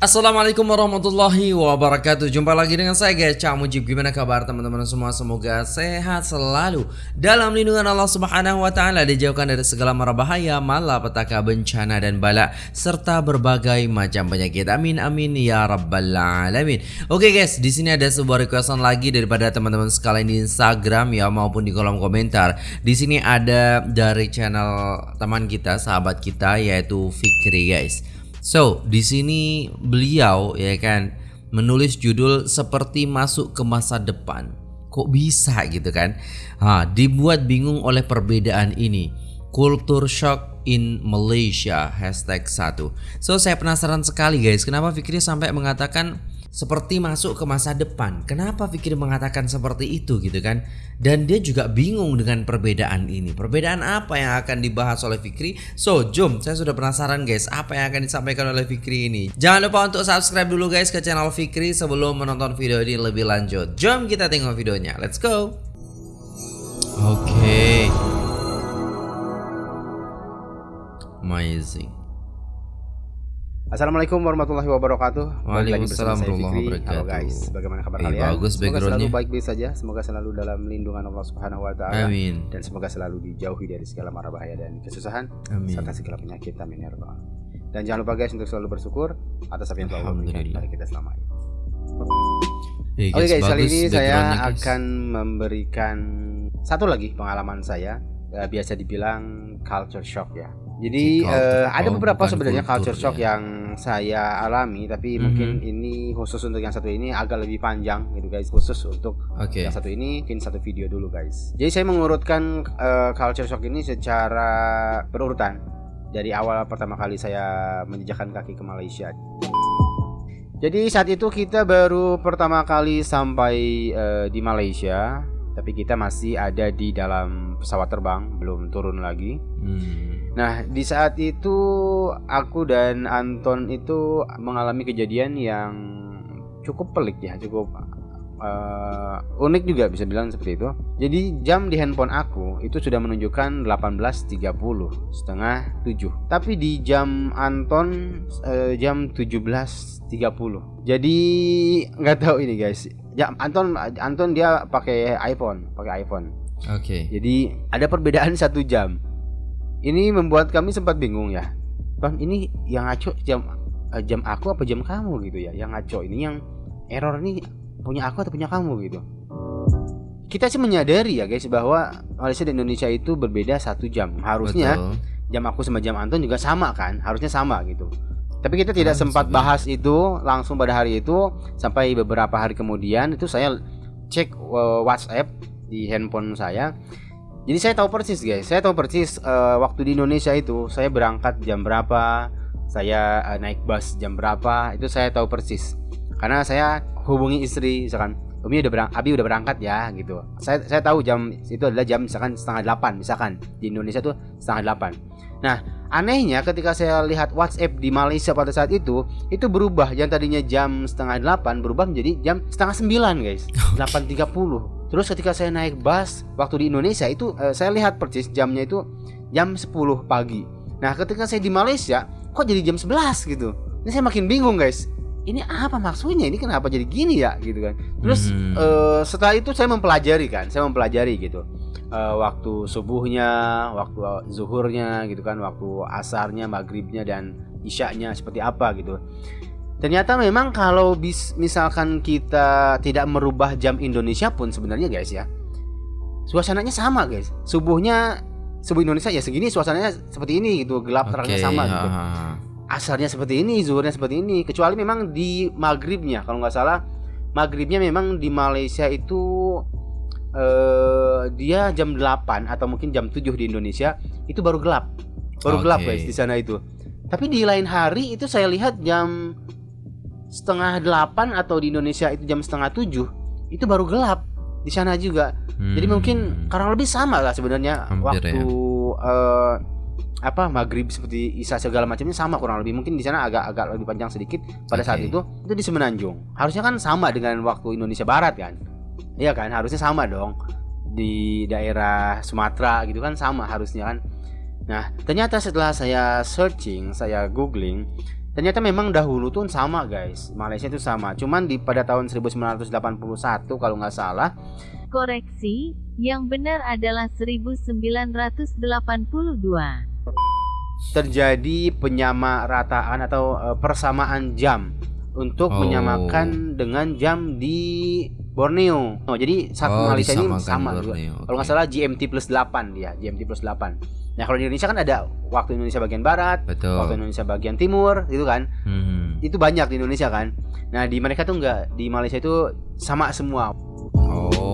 Assalamualaikum warahmatullahi wabarakatuh. Jumpa lagi dengan saya guys Cak Mujib. Gimana kabar teman-teman semua? Semoga sehat selalu. Dalam lindungan Allah subhanahu wa ta'ala Dijauhkan dari segala mara bahaya Malapetaka bencana dan bala Serta berbagai macam penyakit. Amin amin ya rabbal alamin. Oke guys di sini ada sebuah requestan lagi Daripada teman-teman sekalian di Instagram ya Maupun di kolom komentar. Di sini ada dari channel teman kita Sahabat kita yaitu Fikri guys So, di sini beliau ya kan menulis judul seperti masuk ke masa depan. Kok bisa gitu kan? Ha, dibuat bingung oleh perbedaan ini. Culture shock in Malaysia hashtag 1 So saya penasaran sekali guys Kenapa Fikri sampai mengatakan seperti masuk ke masa depan. Kenapa Fikri mengatakan seperti itu gitu kan? Dan dia juga bingung dengan perbedaan ini. Perbedaan apa yang akan dibahas oleh Fikri? So, jom, saya sudah penasaran guys, apa yang akan disampaikan oleh Fikri ini. Jangan lupa untuk subscribe dulu guys ke channel Fikri sebelum menonton video ini lebih lanjut. Jom kita tengok videonya. Let's go. Oke. Okay. Amazing. Assalamualaikum warahmatullahi wabarakatuh. Waalaikumsalam warahmatullahi wabarakatuh. Halo guys, bagaimana kabar eh, kalian? Bagus semoga selalu baik-baik saja, semoga selalu dalam lindungan Allah Subhanahu wa taala. Amin. Dan semoga selalu dijauhi dari segala mara bahaya dan kesusahan Amin. serta segala penyakit. Amin ya rabbal Dan jangan lupa guys untuk selalu bersyukur atas apa yang telah Allah berikan kepada kita selama ini. Hey Oke okay guys, kali ini saya akan memberikan satu lagi pengalaman saya, eh, biasa dibilang culture shock ya jadi uh, ada beberapa sebenarnya culture shock ya. yang saya alami, tapi mm -hmm. mungkin ini khusus untuk yang satu ini agak lebih panjang gitu guys, khusus untuk okay. yang satu ini mungkin satu video dulu guys. Jadi saya mengurutkan uh, culture shock ini secara berurutan dari awal pertama kali saya menjejakkan kaki ke Malaysia. Jadi saat itu kita baru pertama kali sampai uh, di Malaysia, tapi kita masih ada di dalam pesawat terbang, belum turun lagi. Hmm Nah, di saat itu aku dan Anton itu mengalami kejadian yang cukup pelik ya, cukup uh, unik juga bisa bilang seperti itu. Jadi jam di handphone aku itu sudah menunjukkan 18.30 setengah 7. Tapi di jam Anton uh, jam 17.30. Jadi nggak tahu ini guys. Ya Anton Anton dia pakai iPhone, pakai iPhone. Oke. Okay. Jadi ada perbedaan satu jam. Ini membuat kami sempat bingung ya. Bang, ini yang ngaco jam eh, jam aku apa jam kamu gitu ya? Yang ngaco ini yang error ini punya aku atau punya kamu gitu. Kita sih menyadari ya guys bahwa Malaysia dan Indonesia itu berbeda satu jam. Harusnya Betul. jam aku sama jam Anton juga sama kan? Harusnya sama gitu. Tapi kita tidak nah, sempat bahas itu langsung pada hari itu sampai beberapa hari kemudian itu saya cek uh, WhatsApp di handphone saya jadi saya tahu persis guys, saya tahu persis uh, waktu di Indonesia itu saya berangkat jam berapa, saya uh, naik bus jam berapa, itu saya tahu persis. Karena saya hubungi istri misalkan, Umi udah berang, Abi udah berangkat ya gitu. Saya saya tahu jam itu adalah jam misalkan setengah delapan misalkan di Indonesia tuh setengah delapan. Nah anehnya ketika saya lihat WhatsApp di Malaysia pada saat itu itu berubah yang tadinya jam setengah delapan berubah menjadi jam setengah sembilan guys, delapan tiga puluh. Terus ketika saya naik bus waktu di Indonesia itu uh, saya lihat persis jamnya itu jam 10 pagi. Nah, ketika saya di Malaysia kok jadi jam 11 gitu. Ini saya makin bingung, guys. Ini apa maksudnya? Ini kenapa jadi gini ya gitu kan. Terus hmm. uh, setelah itu saya mempelajari kan, saya mempelajari gitu. Uh, waktu subuhnya, waktu zuhurnya gitu kan, waktu asarnya, maghribnya dan isyaknya seperti apa gitu. Ternyata memang kalau bis, misalkan kita tidak merubah jam Indonesia pun sebenarnya guys ya. Suasananya sama guys. Subuhnya subuh Indonesia ya segini suasananya seperti ini gitu, gelap okay, terangnya sama gitu. Asalnya seperti ini, zuhurnya seperti ini. Kecuali memang di maghribnya kalau nggak salah maghribnya memang di Malaysia itu uh, dia jam 8 atau mungkin jam 7 di Indonesia itu baru gelap. Baru okay. gelap guys di sana itu. Tapi di lain hari itu saya lihat jam setengah delapan atau di Indonesia itu jam setengah tujuh itu baru gelap di sana juga. Hmm. jadi mungkin kurang lebih sama lah sebenarnya waktu ya. uh, apa maghrib seperti isya segala macamnya sama kurang lebih. Mungkin di sana agak agak lebih panjang sedikit. Pada okay. saat itu itu di Semenanjung. Harusnya kan sama dengan waktu Indonesia Barat kan? Iya kan? Harusnya sama dong. Di daerah Sumatera gitu kan sama harusnya kan? Nah ternyata setelah saya searching saya googling Ternyata memang dahulu tuh sama guys. Malaysia itu sama. Cuman di pada tahun 1981 kalau nggak salah. Koreksi, yang benar adalah 1982. Terjadi penyamarataan atau uh, persamaan jam untuk Oh. menyamakan dengan jam di Borneo. Oh, jadi saat Oh, Malaysia ini sama juga. Borneo, Kalau nggak salah GMT plus 8 dia, GMT plus 8. Nah, kalau di Indonesia kan ada waktu Indonesia bagian barat, Betul. waktu Indonesia bagian timur, gitu kan. Hmm. Itu banyak di Indonesia kan. Nah, di mereka tuh enggak, di Malaysia itu sama semua.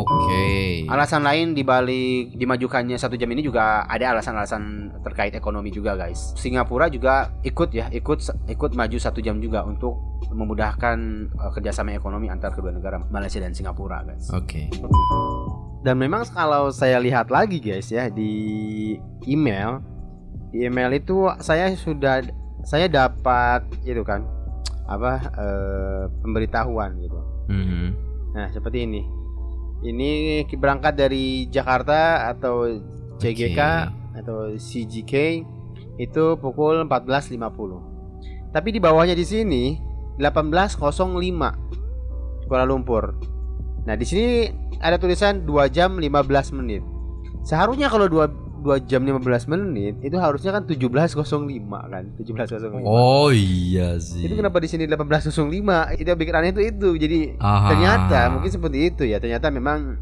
Oke. Alasan lain dibalik dimajukannya satu jam ini juga ada alasan-alasan terkait ekonomi juga guys. Singapura juga ikut ya, ikut ikut maju satu jam juga untuk memudahkan uh, kerjasama ekonomi antar kedua negara Malaysia dan Singapura guys. Oke. Dan memang kalau saya lihat lagi guys ya di email, di email itu saya sudah saya dapat itu kan apa eh, pemberitahuan gitu. Mhm. Nah seperti ini. Ini berangkat dari Jakarta atau CGK atau CGK itu pukul 14.50. Tapi di bawahnya di sini 18.05 Kuala Lumpur. Nah, di sini ada tulisan 2 jam 15 menit. Seharusnya kalau 2 2 jam 15 menit itu harusnya kan 17.05 kan, 17.05. Oh iya sih. Itu kenapa di sini 18.05? Itu yang bikin aneh itu itu. Jadi Aha. ternyata mungkin seperti itu ya. Ternyata memang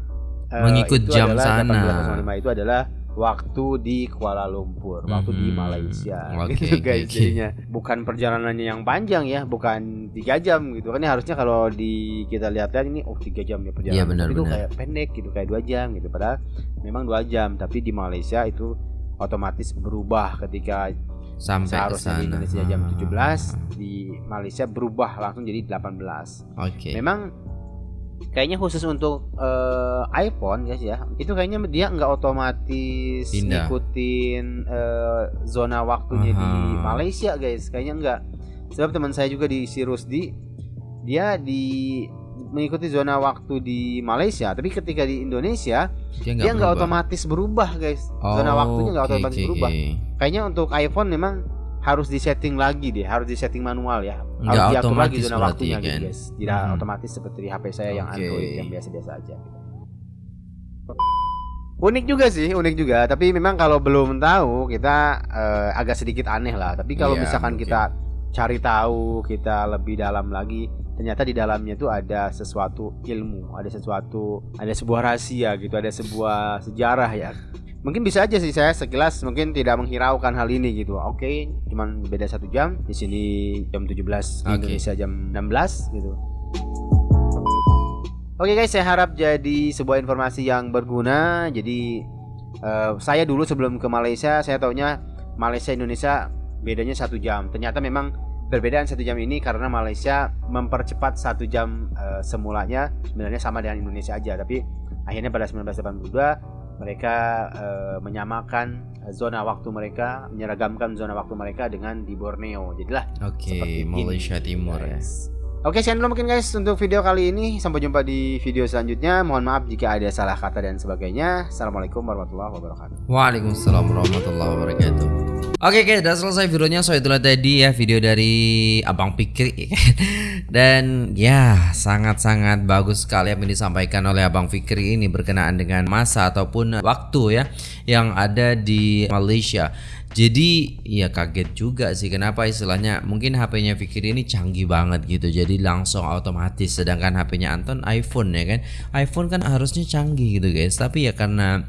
eh, Mengikut itu jam sana. 18.05 itu adalah waktu di Kuala Lumpur, waktu di Mhm. Malaysia. Oke, gitu guys oke. jadinya. Bukan perjalanannya yang panjang ya, bukan 3 jam gitu. Kan ini harusnya kalau di kita lihat-lihat ini oh 3 jam ya perjalanan. Benar, Tapi itu benar. kayak pendek gitu, kayak 2 jam gitu. Padahal memang 2 jam, tapi di Malaysia itu otomatis berubah ketika sampai ke seharusnya sana. di Indonesia jam Ah. 17 di Malaysia berubah langsung jadi 18 Oke. memang kayaknya khusus untuk eh, iPhone guys ya. Itu kayaknya dia nggak otomatis Pindah. ngikutin eh, zona waktunya di Aha. Malaysia guys. Kayaknya nggak. Sebab teman saya juga di Sirusdi dia di mengikuti zona waktu di Malaysia. Tapi ketika di Indonesia Dia nggak otomatis berubah guys. Zona Oh, waktunya nggak oke, otomatis oke, berubah. kayaknya untuk iPhone memang harus disetting lagi deh, harus disetting manual ya. Nggak harus diatur lagi zona waktunya gitu kan? guys. Tidak Mhm. otomatis seperti di HP saya yang. Android yang biasa-biasa aja. gitu. Unik juga sih, unik juga. Tapi memang kalau belum tahu kita eh, agak sedikit aneh lah. Tapi kalau Iya, misalkan mungkin. kita cari tahu, kita lebih dalam lagi, ternyata di dalamnya itu ada sesuatu ilmu, ada sesuatu, ada sebuah rahasia gitu, ada sebuah sejarah ya. Mungkin bisa aja sih saya sekilas mungkin tidak menghiraukan hal ini gitu. Oke, cuman beda satu jam. Di sini jam 17, di Oke. Indonesia jam 16 gitu. Oke guys, saya harap jadi sebuah informasi yang berguna. Jadi eh, saya dulu sebelum ke Malaysia, saya taunya Malaysia Indonesia bedanya satu jam. Ternyata memang perbedaan satu jam ini karena Malaysia mempercepat satu jam eh, semulanya sebenarnya sama dengan Indonesia aja. Tapi akhirnya pada 1982 mereka eh, menyamakan zona waktu mereka, menyeragamkan zona waktu mereka dengan di Borneo. Jadilah Oke, seperti ini. Malaysia Timur ya. Yes. Oke, sekian dulu mungkin guys untuk video kali ini. Sampai jumpa di video selanjutnya. Mohon maaf jika ada salah kata dan sebagainya. Assalamualaikum warahmatullahi wabarakatuh. Waalaikumsalam warahmatullahi wabarakatuh. Oke oke, udah selesai videonya. So itulah tadi ya video dari Abang Fikri Dan ya sangat-sangat bagus sekali yang disampaikan oleh Abang Fikri ini berkenaan dengan masa ataupun waktu ya yang ada di Malaysia. Jadi ya kaget juga sih kenapa istilahnya mungkin HP-nya Fikri ini canggih banget gitu. Jadi langsung otomatis sedangkan HP-nya Anton iPhone ya kan. iPhone kan harusnya canggih gitu guys. Tapi ya karena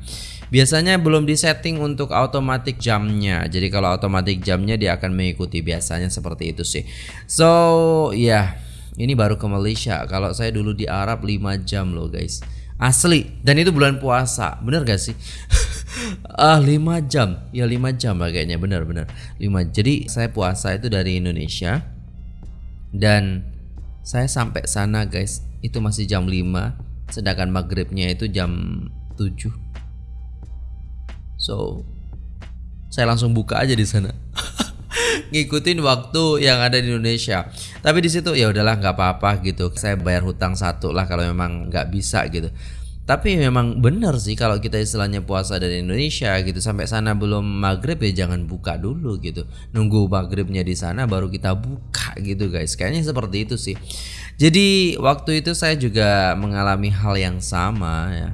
Biasanya belum disetting untuk automatic jamnya. Jadi kalau automatic jamnya dia akan mengikuti biasanya seperti itu sih. So, ya, ini baru ke Malaysia. Kalau saya dulu di Arab 5 jam loh, guys. Asli. Dan itu bulan puasa. Bener gak sih? ah, 5 jam. Ya 5 jam lah kayaknya, bener-bener. 5. Jadi saya puasa itu dari Indonesia dan saya sampai sana, guys. Itu masih jam 5, sedangkan maghribnya itu jam 7. So, saya langsung buka aja di sana. Ngikutin waktu yang ada di Indonesia. Tapi di situ ya udahlah nggak apa-apa gitu. Saya bayar hutang satu lah kalau memang nggak bisa gitu. Tapi memang benar sih kalau kita istilahnya puasa dari Indonesia gitu sampai sana belum maghrib ya jangan buka dulu gitu. Nunggu maghribnya di sana baru kita buka gitu guys. Kayaknya seperti itu sih. Jadi waktu itu saya juga mengalami hal yang sama ya.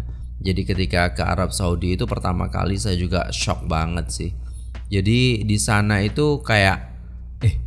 Jadi ketika ke Arab Saudi itu pertama kali saya juga shock banget sih. Jadi di sana itu kayak eh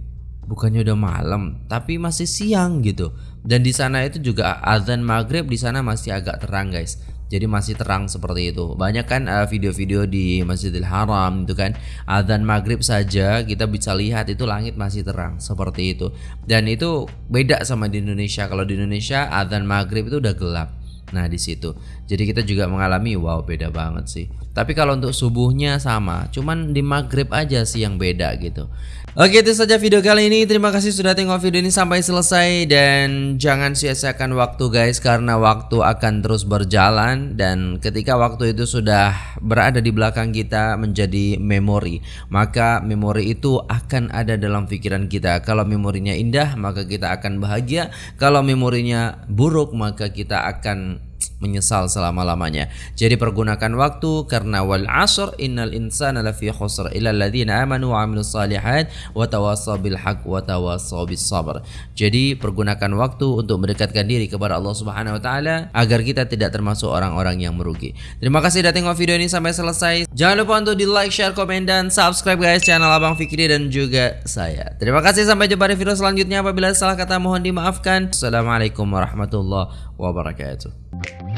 bukannya udah malam tapi masih siang gitu dan di sana itu juga azan maghrib di sana masih agak terang guys. Jadi masih terang seperti itu. Banyak kan uh, video-video di Masjidil Haram itu kan azan maghrib saja kita bisa lihat itu langit masih terang seperti itu. Dan itu beda sama di Indonesia. Kalau di Indonesia azan maghrib itu udah gelap. Nah di situ, jadi kita juga mengalami wow beda banget sih. Tapi kalau untuk subuhnya sama, cuman di maghrib aja sih yang beda gitu. Oke itu saja video kali ini. Terima kasih sudah tengok video ini sampai selesai dan jangan sia-siakan waktu guys karena waktu akan terus berjalan dan ketika waktu itu sudah berada di belakang kita menjadi memori, maka memori itu akan ada dalam pikiran kita. Kalau memorinya indah, maka kita akan bahagia. Kalau memorinya buruk, maka kita akan menyesal selama-lamanya. Jadi pergunakan waktu karena wal asr innal insana lafi khusr illa alladziina amanu wa 'amilus salihat wa tawassaw bil haqq wa tawassaw bis. Jadi pergunakan waktu untuk mendekatkan diri kepada Allah Subhanahu wa taala agar kita tidak termasuk orang-orang yang merugi. Terima kasih sudah tengok video ini sampai selesai. Jangan lupa untuk di like, share, komen dan subscribe guys channel Abang Fikri dan juga saya. Terima kasih sampai jumpa di video selanjutnya apabila salah kata mohon dimaafkan. Assalamualaikum warahmatullahi wabarakatuh.